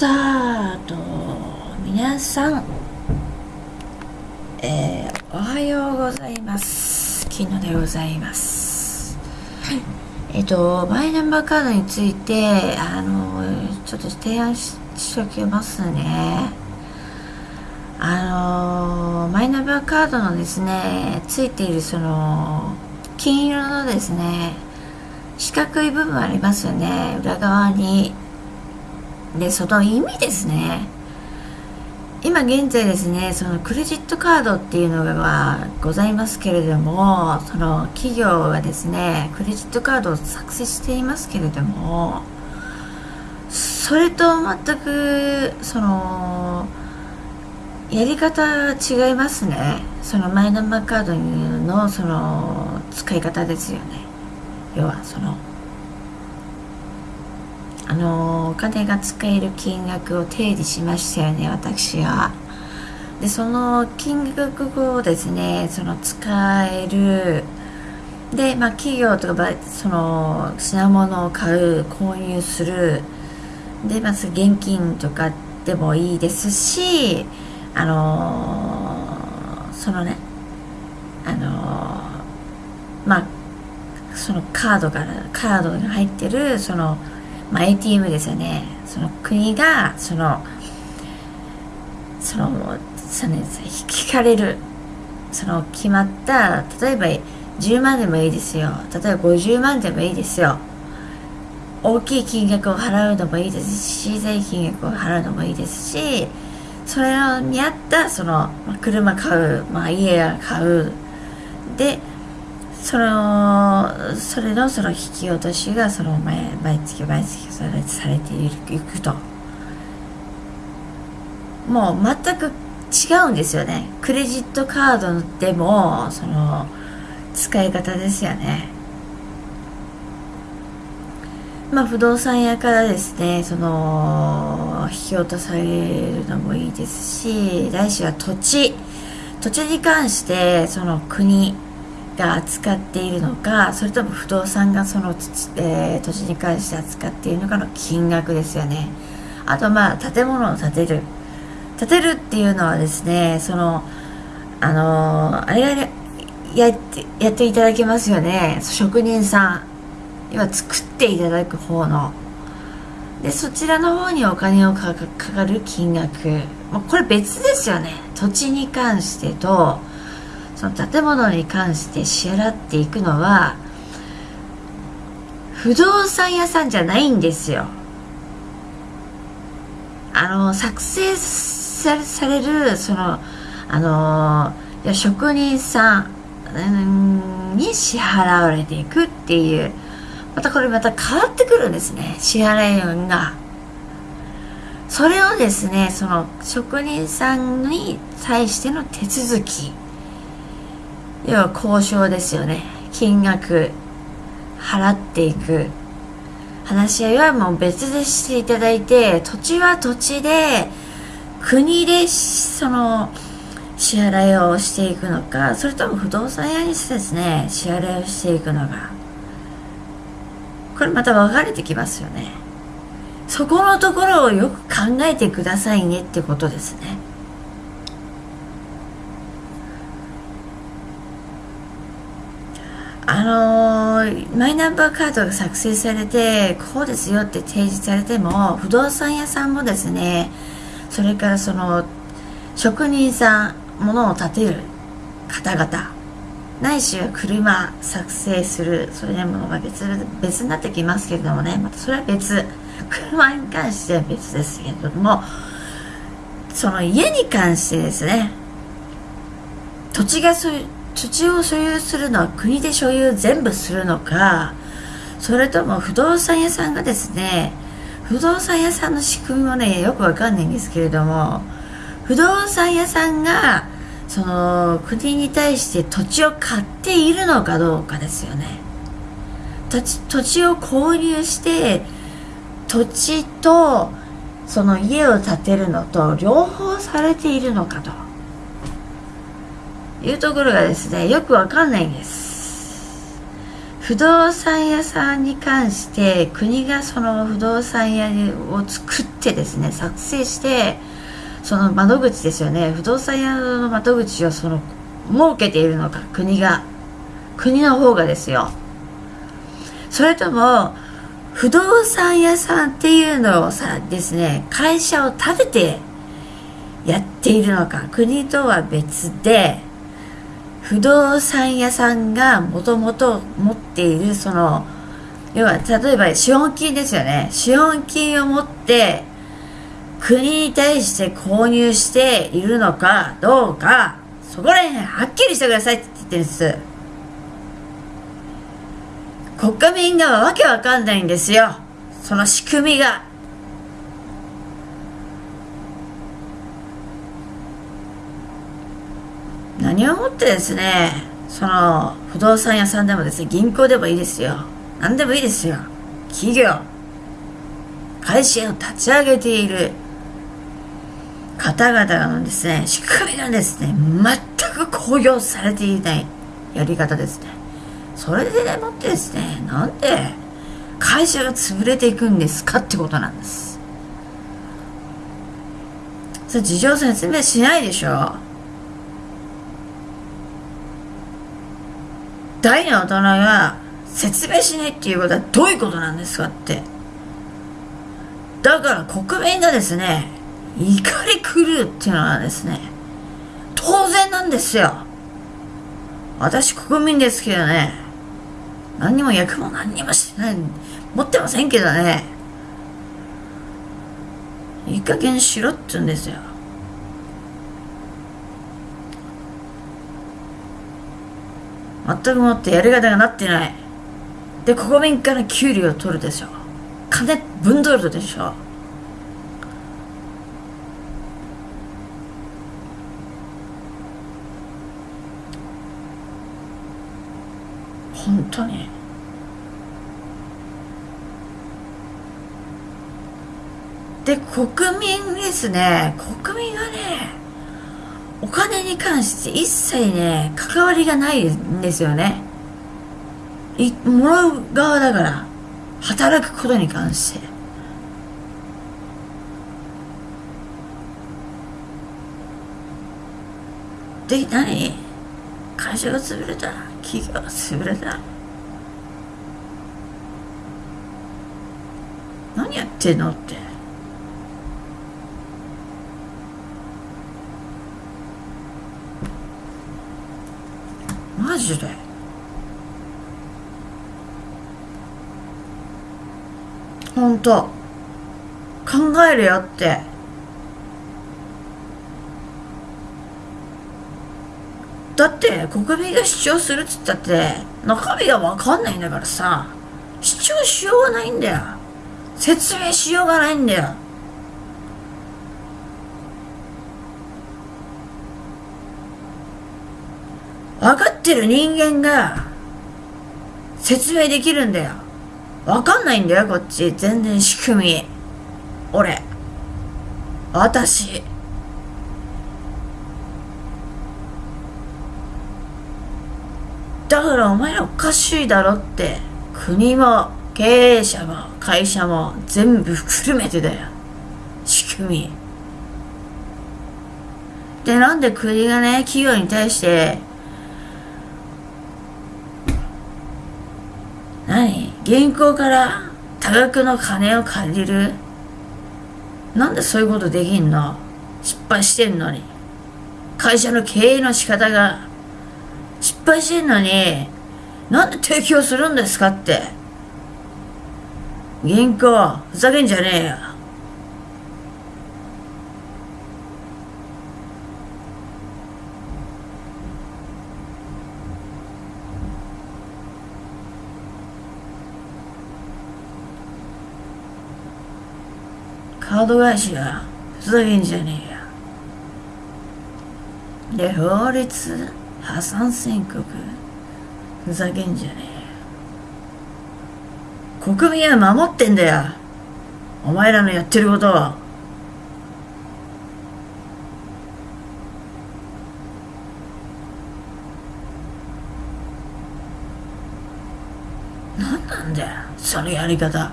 タート。皆さん、えー、おはようございます。昨日でございます。えっ、とマイナンバーカードについてあのちょっと提案ししおきますね。あのマイナンバーカードのですねついているその金色のですね四角い部分ありますよね。裏側にでその意味ですね。今現在ですねそのクレジットカードっていうのがございますけれどもその企業がですねクレジットカードを作成していますけれどもそれと全くそのやり方違いますね。そのマイナンバーカードのその使い方ですよね。要はそのあのお金が使える金額を提示しましたよね私は。でその金額をですねその使えるで、まあ、企業とかその品物を買う購入するでまず現金とかでもいいですしあのー、そのねあのー、まあそのカードからカードに入ってるそのまあ、ATM ですよね。その国がそのそのその引かれる。その決まった例えば10万でもいいですよ。例えば50万でもいいですよ。大きい金額を払うのもいいですし小さい金額を払うのもいいですしそれに合ったその、車買う、まあ、家買う。でそのそれのその引き落としがその毎毎月毎月それされていくと。もう全く違うんですよね。クレジットカードでもその使い方ですよね。まあ不動産屋からですねその引き落とされるのもいいですし来週は土地。土地に関してその国が扱っているのかそれとも不動産がその、えー、土地に関して扱っているのかの金額ですよね。あとまあ建物を建てる。建てるっていうのはですねそのあのー、あれがやってやっていただけますよね。職人さん。今作っていただく方の。でそちらの方にお金をかかる金額。もうこれ別ですよね。土地に関してとその建物に関して支払っていくのは不動産屋さんじゃないんですよ。あの作成されるそのあの職人さんに支払われていくっていうまたこれまた変わってくるんですね支払い運が。それをですねその職人さんに対しての手続き。要は交渉ですよね。金額払っていく。話し合いはもう別でしていただいて土地は土地で国でその支払いをしていくのかそれとも不動産屋にですね支払いをしていくのか。これまた分かれてきますよね。そこのところをよく考えてくださいねってことですね。あのー、マイナンバーカードが作成されてこうですよって提示されても不動産屋さんもですねそれからその職人さん物を建てる方々ないしは車作成するそういうものが別別になってきますけれどもねまたそれは別。車に関しては別ですけれどもその家に関してですね土地がそういう土地を所有するのは国で所有全部するのかそれとも不動産屋さんがですね不動産屋さんの仕組みもねよくわかんないんですけれども不動産屋さんがその国に対して土地を買っているのかどうかですよね。土地土地を購入して土地とその家を建てるのと両方されているのかと。いうところがですねよくわかんないんです。不動産屋さんに関して国がその不動産屋を作ってですね作成してその窓口ですよね。不動産屋の窓口をその設けているのか国が国の方がですよ。それとも不動産屋さんっていうのをさですね会社を建ててやっているのか国とは別で不動産屋さんがもともと持っているその要は例えば資本金ですよね。資本金を持って国に対して購入しているのかどうかそこら辺はっきりしてくださいって言ってるんです。国家民がわけわかんないんですよ。その仕組みが。何をもってですね。その不動産屋さんでもですね銀行でもいいですよ。何でもいいですよ。企業。会社を立ち上げている。方々のですね仕組みがですね全く公表されていないやり方ですね。それでもってですねなんで会社が潰れていくんですかってことなんです。それ事情説明しないでしょ。大の大人が説明しないっていうことはどういうことなんですかって。だから国民がですね怒り狂うっていうのはですね当然なんですよ。私国民ですけどね何にも役も何にもしてない持ってませんけどねいい加減しろって言うんですよ。全くもってやり方がなってない。で国民から給料を取るでしょ。金分取るでしょ。本当に。で国民ですね。国民はねお金に関して一切ね関わりがないんですよね。いもらう側だから働くことに関して。で何？会社が潰れた？企業が潰れた？何やってんのってマジで？ほんと考えるよって。だって国民が主張するっつったって中身が分かんないんだからさ。主張しようがないんだよ。説明しようがないんだよ。分かってる人間が説明できるんだよ。分かんないんだよ、こっち。全然仕組み。俺。私。だからお前らおかしいだろって。国も経営者も会社も全部含めてだよ。仕組み。で、なんで国がね、企業に対して何銀行から多額の金を借りるなんでそういうことできんの？失敗してんのに。会社の経営の仕方が失敗してんのに、なんで提供するんですかって。銀行、ふざけんじゃねえよ。カード会社がふざけんじゃねえよ。で、法律破産宣告ふざけんじゃねえよ。国民は守ってんだよ。お前らのやってることを何。なんだよそのやり方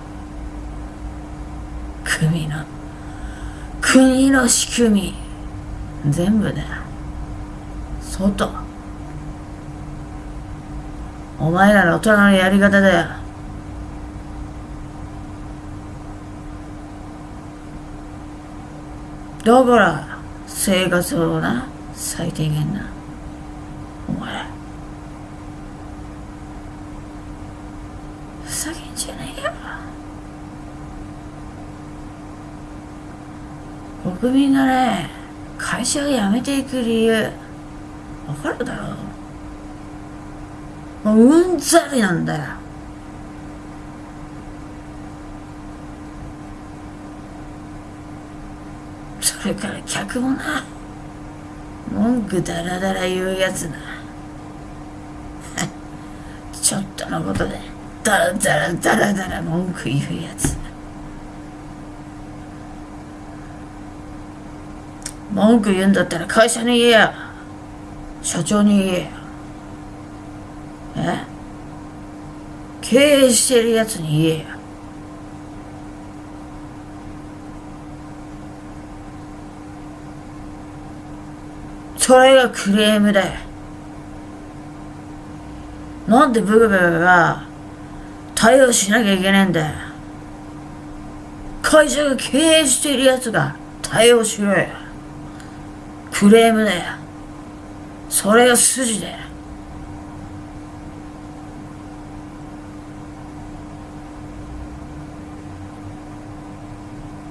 組の国の仕組み。全部だよ外。お前らの大人のやり方だよ。だから生活をな最低限なお前ふざけんじゃねえよ国民がね会社を辞めていく理由わかるだろう。もううんざりなんだよ。それから客もな文句だらだら言うやつな。ちょっとのことでだらだらだらだら文句言うやつ。文句言うんだったら会社に言えや。社長に言え。え？経営してるやつに言えや。それがクレームだよ。なんでブクブクが対応しなきゃいけねえんだよ。会社が経営しているやつが対応しろよ。クレームだよ。それが筋だよ。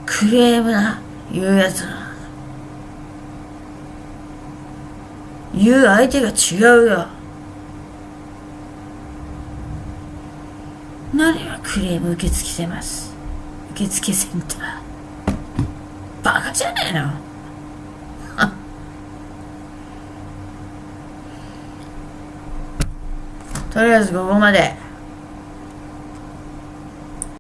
クレームな言うやつな。言う相手が違うよ。何がクレーム受け付してます？受付センター。バカじゃねえの？とりあえずここまで。